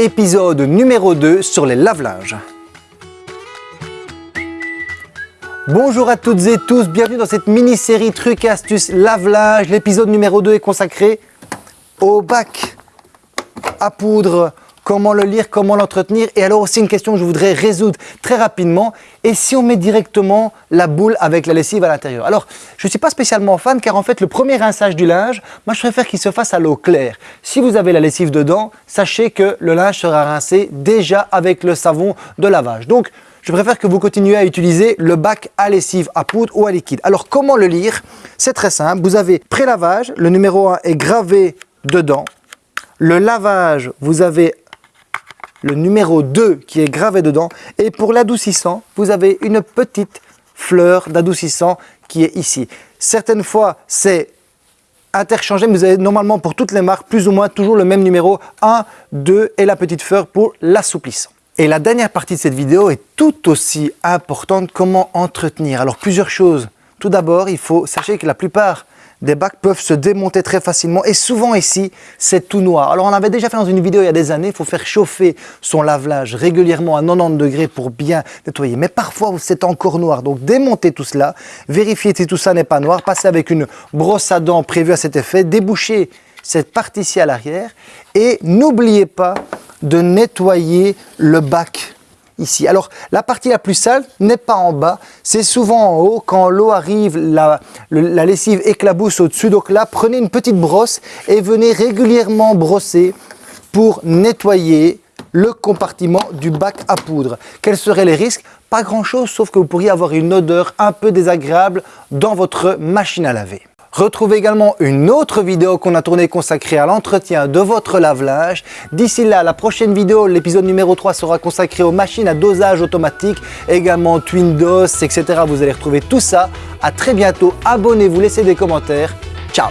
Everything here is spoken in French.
épisode numéro 2 sur les lave-linges. Bonjour à toutes et tous, bienvenue dans cette mini-série trucs et astuces lave-linge. L'épisode numéro 2 est consacré au bac à poudre, comment le lire, comment l'entretenir. Et alors aussi une question que je voudrais résoudre très rapidement. Et si on met directement la boule avec la lessive à l'intérieur? Alors, je ne suis pas spécialement fan car en fait, le premier rinçage du linge, moi je préfère qu'il se fasse à l'eau claire. Si vous avez la lessive dedans, sachez que le linge sera rincé déjà avec le savon de lavage. Donc, je préfère que vous continuiez à utiliser le bac à lessive à poudre ou à liquide. Alors, comment le lire? C'est très simple. Vous avez pré-lavage, le numéro 1 est gravé dedans. Le lavage, vous avez le numéro 2 qui est gravé dedans. Et pour l'adoucissant, vous avez une petite fleur d'adoucissant qui est ici. Certaines fois, c'est interchangé, mais vous avez normalement pour toutes les marques plus ou moins toujours le même numéro 1, 2 et la petite fleur pour l'assouplissant. Et la dernière partie de cette vidéo est tout aussi importante, comment entretenir? Alors plusieurs choses. Tout d'abord, il faut, sachez que la plupart des bacs peuvent se démonter très facilement et souvent ici, c'est tout noir. Alors on avait déjà fait dans une vidéo il y a des années, il faut faire chauffer son lave-linge régulièrement à 90 degrés pour bien nettoyer. Mais parfois, c'est encore noir. Donc démontez tout cela, vérifiez si tout ça n'est pas noir, passez avec une brosse à dents prévue à cet effet, débouchez cette partie-ci à l'arrière et n'oubliez pas de nettoyer le bac Alors, la partie la plus sale n'est pas en bas, c'est souvent en haut. Quand l'eau arrive, la, la, lessive éclabousse au-dessus. Donc là, prenez une petite brosse et venez régulièrement brosser pour nettoyer le compartiment du bac à poudre. Quels seraient les risques? Pas grand-chose, sauf que vous pourriez avoir une odeur un peu désagréable dans votre machine à laver. Retrouvez également une autre vidéo qu'on a tournée consacrée à l'entretien de votre lave-linge. D'ici là, la prochaine vidéo, l'épisode numéro 3 sera consacré aux machines à dosage automatique, également Twindos, etc. Vous allez retrouver tout ça. À très bientôt, abonnez-vous, laissez des commentaires. Ciao